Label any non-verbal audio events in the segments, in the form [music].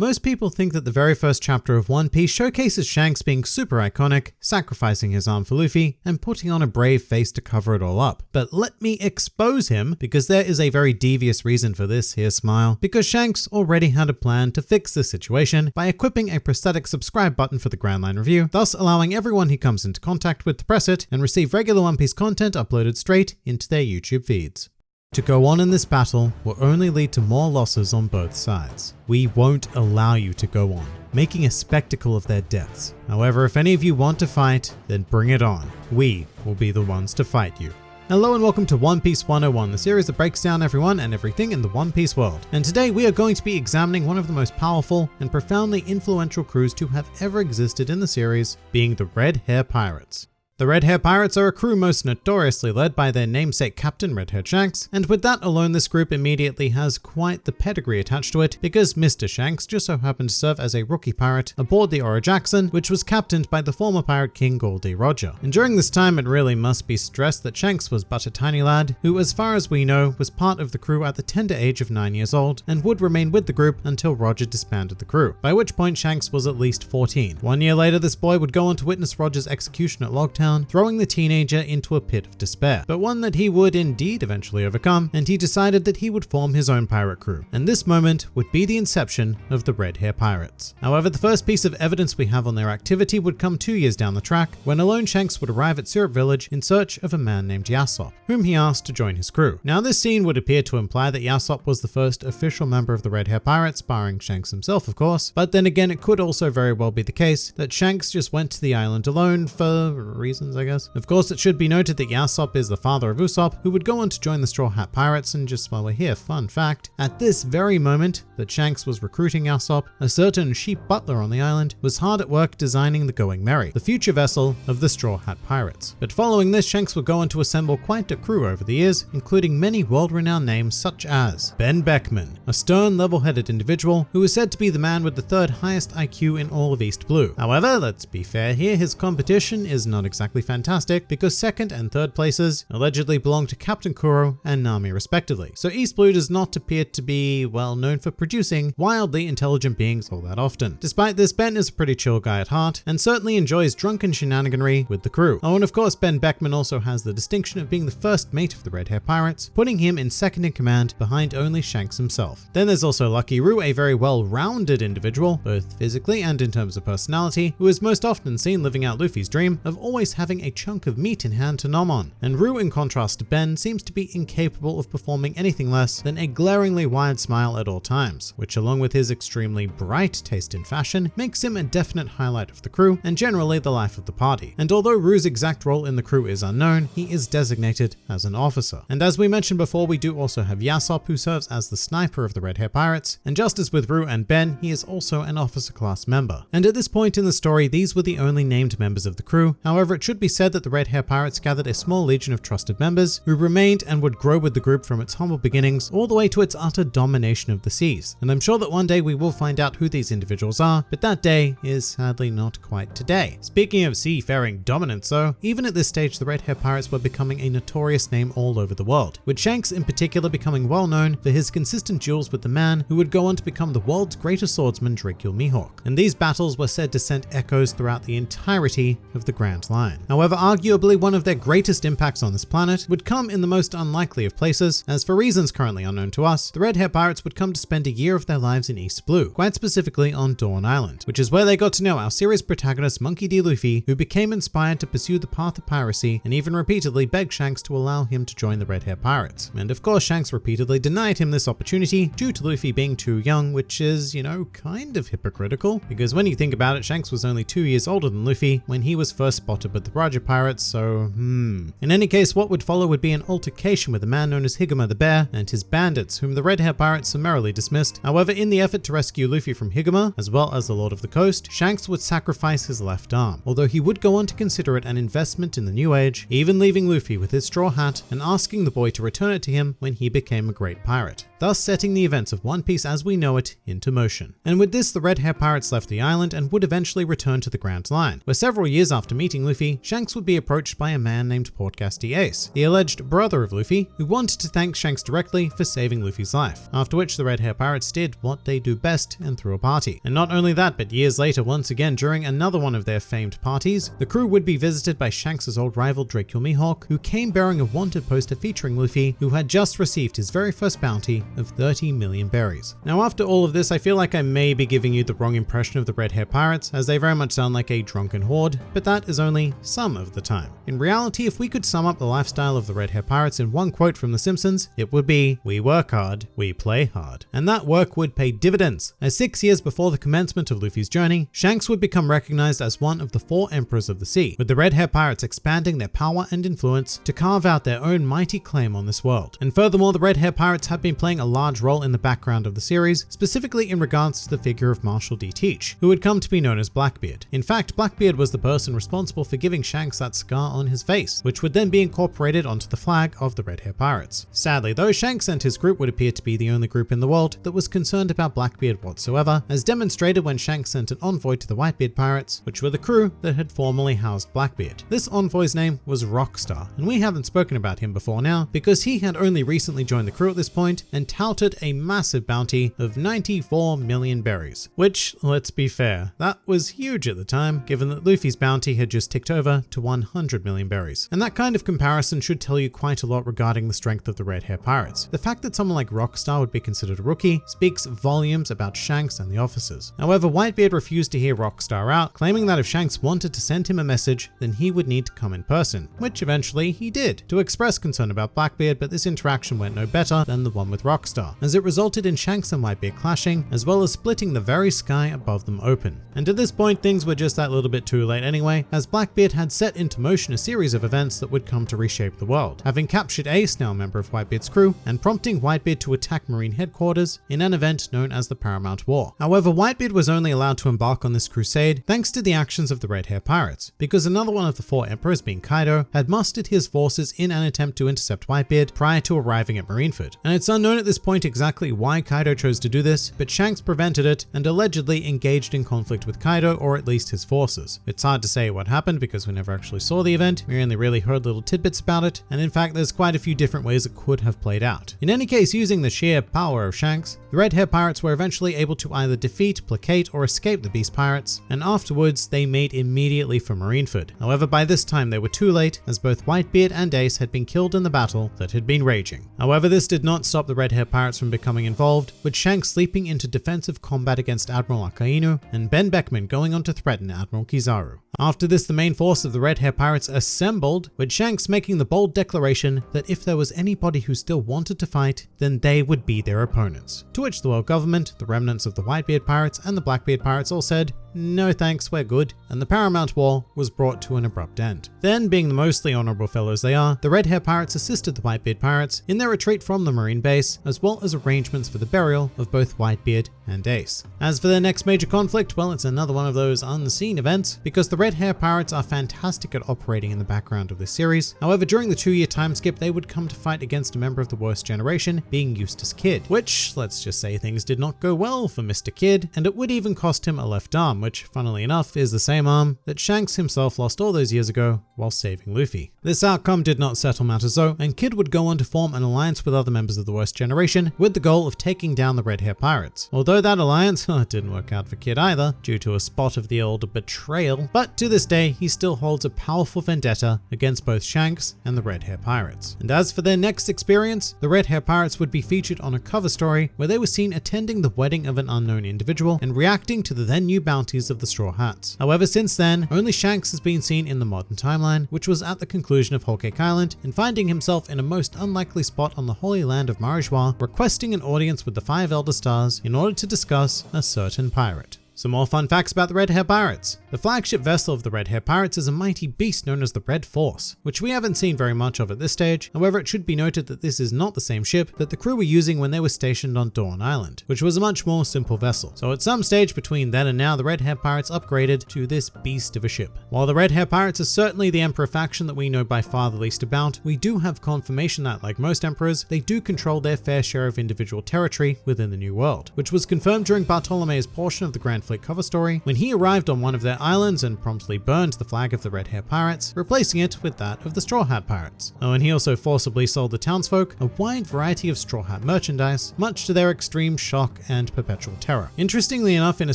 Most people think that the very first chapter of One Piece showcases Shanks being super iconic, sacrificing his arm for Luffy, and putting on a brave face to cover it all up. But let me expose him, because there is a very devious reason for this here smile, because Shanks already had a plan to fix this situation by equipping a prosthetic subscribe button for the Grand Line Review, thus allowing everyone he comes into contact with to press it and receive regular One Piece content uploaded straight into their YouTube feeds. To go on in this battle will only lead to more losses on both sides. We won't allow you to go on, making a spectacle of their deaths. However, if any of you want to fight, then bring it on. We will be the ones to fight you. Hello and welcome to One Piece 101, the series that breaks down everyone and everything in the One Piece world. And today we are going to be examining one of the most powerful and profoundly influential crews to have ever existed in the series, being the Red Hair Pirates. The Red Hair Pirates are a crew most notoriously led by their namesake captain Red Hair Shanks, and with that alone this group immediately has quite the pedigree attached to it because Mr. Shanks just so happened to serve as a rookie pirate aboard the Oro Jackson, which was captained by the former pirate king Gol D. Roger. And during this time it really must be stressed that Shanks was but a tiny lad who as far as we know was part of the crew at the tender age of 9 years old and would remain with the group until Roger disbanded the crew, by which point Shanks was at least 14. One year later this boy would go on to witness Roger's execution at Logtown throwing the teenager into a pit of despair, but one that he would indeed eventually overcome, and he decided that he would form his own pirate crew. And this moment would be the inception of the Red Hair Pirates. However, the first piece of evidence we have on their activity would come two years down the track, when alone Shanks would arrive at Syrup Village in search of a man named Yasopp, whom he asked to join his crew. Now this scene would appear to imply that Yasopp was the first official member of the Red Hair Pirates, barring Shanks himself of course, but then again it could also very well be the case that Shanks just went to the island alone for reasons I guess of course, it should be noted that Yasopp is the father of Usopp, who would go on to join the Straw Hat Pirates, and just while we're here, fun fact, at this very moment that Shanks was recruiting Yasopp, a certain sheep butler on the island was hard at work designing the Going Merry, the future vessel of the Straw Hat Pirates. But following this, Shanks would go on to assemble quite a crew over the years, including many world-renowned names such as Ben Beckman, a stern, level-headed individual who is said to be the man with the third highest IQ in all of East Blue. However, let's be fair here, his competition is not exactly fantastic because second and third places allegedly belong to Captain Kuro and Nami respectively. So East Blue does not appear to be well known for producing wildly intelligent beings all that often. Despite this, Ben is a pretty chill guy at heart and certainly enjoys drunken shenaniganry with the crew. Oh, and of course Ben Beckman also has the distinction of being the first mate of the Red Hair Pirates, putting him in second in command behind only Shanks himself. Then there's also Lucky Roux, a very well-rounded individual, both physically and in terms of personality, who is most often seen living out Luffy's dream of always having a chunk of meat in hand to nom on. And Roux, in contrast to Ben, seems to be incapable of performing anything less than a glaringly wide smile at all times, which along with his extremely bright taste in fashion, makes him a definite highlight of the crew and generally the life of the party. And although Roux's exact role in the crew is unknown, he is designated as an officer. And as we mentioned before, we do also have Yasopp who serves as the sniper of the Red Hair Pirates, and just as with Roux and Ben, he is also an officer class member. And at this point in the story, these were the only named members of the crew. However, it should be said that the Red Hair Pirates gathered a small legion of trusted members who remained and would grow with the group from its humble beginnings all the way to its utter domination of the seas. And I'm sure that one day we will find out who these individuals are, but that day is sadly not quite today. Speaking of seafaring dominance though, even at this stage the Red Hair Pirates were becoming a notorious name all over the world, with Shanks in particular becoming well known for his consistent duels with the man who would go on to become the world's greatest swordsman Dracule Mihawk. And these battles were said to send echoes throughout the entirety of the Grand Line. However, arguably one of their greatest impacts on this planet would come in the most unlikely of places, as for reasons currently unknown to us, the Red Hair Pirates would come to spend a year of their lives in East Blue, quite specifically on Dawn Island, which is where they got to know our series protagonist Monkey D. Luffy, who became inspired to pursue the path of piracy and even repeatedly begged Shanks to allow him to join the Red Hair Pirates. And of course, Shanks repeatedly denied him this opportunity due to Luffy being too young, which is, you know, kind of hypocritical, because when you think about it, Shanks was only two years older than Luffy when he was first spotted with the Roger Pirates, so hmm. In any case, what would follow would be an altercation with a man known as Higuma the Bear and his bandits, whom the Red Hair Pirates summarily dismissed. However, in the effort to rescue Luffy from Higuma, as well as the Lord of the Coast, Shanks would sacrifice his left arm, although he would go on to consider it an investment in the New Age, even leaving Luffy with his straw hat and asking the boy to return it to him when he became a great pirate thus setting the events of One Piece as we know it into motion. And with this, the Red Hair Pirates left the island and would eventually return to the Grand Line, where several years after meeting Luffy, Shanks would be approached by a man named Portgas D. Ace, the alleged brother of Luffy, who wanted to thank Shanks directly for saving Luffy's life, after which the Red Hair Pirates did what they do best and threw a party. And not only that, but years later, once again during another one of their famed parties, the crew would be visited by Shanks' old rival Dracule Mihawk, who came bearing a wanted poster featuring Luffy, who had just received his very first bounty of 30 million berries. Now after all of this, I feel like I may be giving you the wrong impression of the Red Hair Pirates, as they very much sound like a drunken horde, but that is only some of the time. In reality, if we could sum up the lifestyle of the Red Hair Pirates in one quote from The Simpsons, it would be, we work hard, we play hard. And that work would pay dividends, as six years before the commencement of Luffy's journey, Shanks would become recognized as one of the four emperors of the sea, with the Red Hair Pirates expanding their power and influence to carve out their own mighty claim on this world. And furthermore, the Red Hair Pirates have been playing a large role in the background of the series, specifically in regards to the figure of Marshall D. Teach, who would come to be known as Blackbeard. In fact, Blackbeard was the person responsible for giving Shanks that scar on his face, which would then be incorporated onto the flag of the Red Hair Pirates. Sadly though, Shanks and his group would appear to be the only group in the world that was concerned about Blackbeard whatsoever, as demonstrated when Shanks sent an envoy to the Whitebeard Pirates, which were the crew that had formerly housed Blackbeard. This envoy's name was Rockstar, and we haven't spoken about him before now because he had only recently joined the crew at this point and touted a massive bounty of 94 million berries, which, let's be fair, that was huge at the time, given that Luffy's bounty had just ticked over to 100 million berries. And that kind of comparison should tell you quite a lot regarding the strength of the Red Hair Pirates. The fact that someone like Rockstar would be considered a rookie speaks volumes about Shanks and the officers. However, Whitebeard refused to hear Rockstar out, claiming that if Shanks wanted to send him a message, then he would need to come in person, which eventually he did, to express concern about Blackbeard, but this interaction went no better than the one with Rockstar, as it resulted in Shanks and Whitebeard clashing, as well as splitting the very sky above them open. And at this point, things were just that little bit too late anyway, as Blackbeard had set into motion a series of events that would come to reshape the world, having captured Ace, now a member of Whitebeard's crew, and prompting Whitebeard to attack Marine headquarters in an event known as the Paramount War. However, Whitebeard was only allowed to embark on this crusade thanks to the actions of the Red Hair Pirates, because another one of the four emperors, being Kaido, had mustered his forces in an attempt to intercept Whitebeard prior to arriving at Marineford. And it's unknown at this point exactly why Kaido chose to do this, but Shanks prevented it and allegedly engaged in conflict with Kaido or at least his forces. It's hard to say what happened because we never actually saw the event, we only really heard little tidbits about it, and in fact there's quite a few different ways it could have played out. In any case, using the sheer power of Shanks, the Red Hair Pirates were eventually able to either defeat, placate, or escape the Beast Pirates, and afterwards they made immediately for Marineford. However, by this time they were too late, as both Whitebeard and Ace had been killed in the battle that had been raging. However, this did not stop the Red Hair Pirates from becoming involved, with Shanks leaping into defensive combat against Admiral Akainu, and Ben Beckman going on to threaten Admiral Kizaru. After this, the main force of the Red Hair Pirates assembled, with Shanks making the bold declaration that if there was anybody who still wanted to fight, then they would be their opponents. To which the world government, the remnants of the Whitebeard Pirates, and the Blackbeard Pirates all said, no thanks, we're good, and the Paramount War was brought to an abrupt end. Then, being the mostly honorable fellows they are, the Red Hair Pirates assisted the Whitebeard Pirates in their retreat from the Marine base, as well as arrangements for the burial of both Whitebeard and Ace. As for their next major conflict, well, it's another one of those unseen events, because the Red Hair Pirates are fantastic at operating in the background of this series. However, during the two-year time skip, they would come to fight against a member of the worst generation, being Eustass Kid, which, let's just say things did not go well for Mr. Kid, and it would even cost him a left arm, which, funnily enough, is the same arm that Shanks himself lost all those years ago while saving Luffy. This outcome did not settle matters though, and Kid would go on to form an alliance with other members of the Worst Generation with the goal of taking down the Red Hair Pirates. Although that alliance [laughs] didn't work out for Kid either, due to a spot of the old betrayal, but to this day he still holds a powerful vendetta against both Shanks and the Red Hair Pirates. And as for their next experience, the Red Hair Pirates would be featured on a cover story where they were seen attending the wedding of an unknown individual and reacting to the then new of the Straw Hats. However, since then, only Shanks has been seen in the modern timeline, which was at the conclusion of Whole Cake Island and finding himself in a most unlikely spot on the holy land of Marijois, requesting an audience with the five Elder Stars in order to discuss a certain pirate. Some more fun facts about the Red Hair Pirates. The flagship vessel of the Red Hair Pirates is a mighty beast known as the Red Force, which we haven't seen very much of at this stage. However, it should be noted that this is not the same ship that the crew were using when they were stationed on Dawn Island, which was a much more simple vessel. So at some stage between then and now, the Red Hair Pirates upgraded to this beast of a ship. While the Red Hair Pirates are certainly the Emperor faction that we know by far the least about, we do have confirmation that, like most emperors, they do control their fair share of individual territory within the New World, which was confirmed during Bartolomeo's portion of the Grand Cover story when he arrived on one of their islands and promptly burned the flag of the Red Hair Pirates, replacing it with that of the Straw Hat Pirates. Oh, and he also forcibly sold the townsfolk a wide variety of Straw Hat merchandise, much to their extreme shock and perpetual terror. Interestingly enough, in a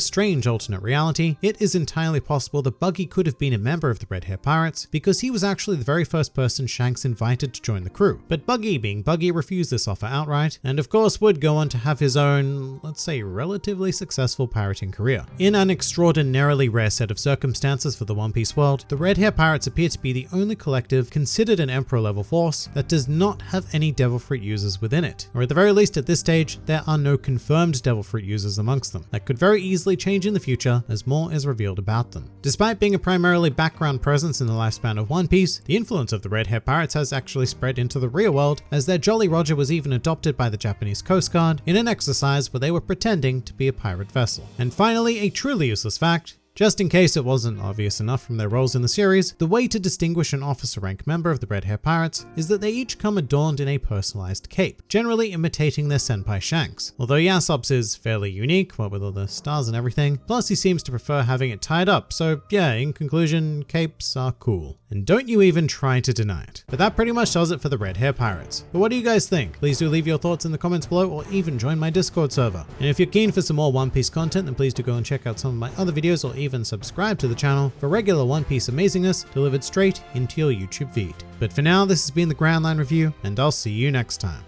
strange alternate reality, it is entirely possible that Buggy could have been a member of the Red Hair Pirates because he was actually the very first person Shanks invited to join the crew. But Buggy, being Buggy, refused this offer outright, and of course would go on to have his own, let's say, relatively successful pirating career. In an extraordinarily rare set of circumstances for the One Piece world, the Red Hair Pirates appear to be the only collective considered an Emperor level force that does not have any Devil Fruit users within it, or at the very least at this stage, there are no confirmed Devil Fruit users amongst them. That could very easily change in the future as more is revealed about them. Despite being a primarily background presence in the lifespan of One Piece, the influence of the Red Hair Pirates has actually spread into the real world, as their Jolly Roger was even adopted by the Japanese Coast Guard in an exercise where they were pretending to be a pirate vessel. And finally, a truly useless fact, just in case it wasn't obvious enough from their roles in the series, the way to distinguish an officer rank member of the Red Hair Pirates is that they each come adorned in a personalized cape, generally imitating their senpai Shanks. Although Yasopp's is fairly unique, what with all the stars and everything, plus he seems to prefer having it tied up, so yeah, in conclusion, capes are cool. And don't you even try to deny it. But that pretty much does it for the Red Hair Pirates. But what do you guys think? Please do leave your thoughts in the comments below or even join my Discord server. And if you're keen for some more One Piece content, then please do go and check out some of my other videos or even subscribe to the channel for regular One Piece amazingness delivered straight into your YouTube feed. But for now, this has been the Grand Line Review, and I'll see you next time.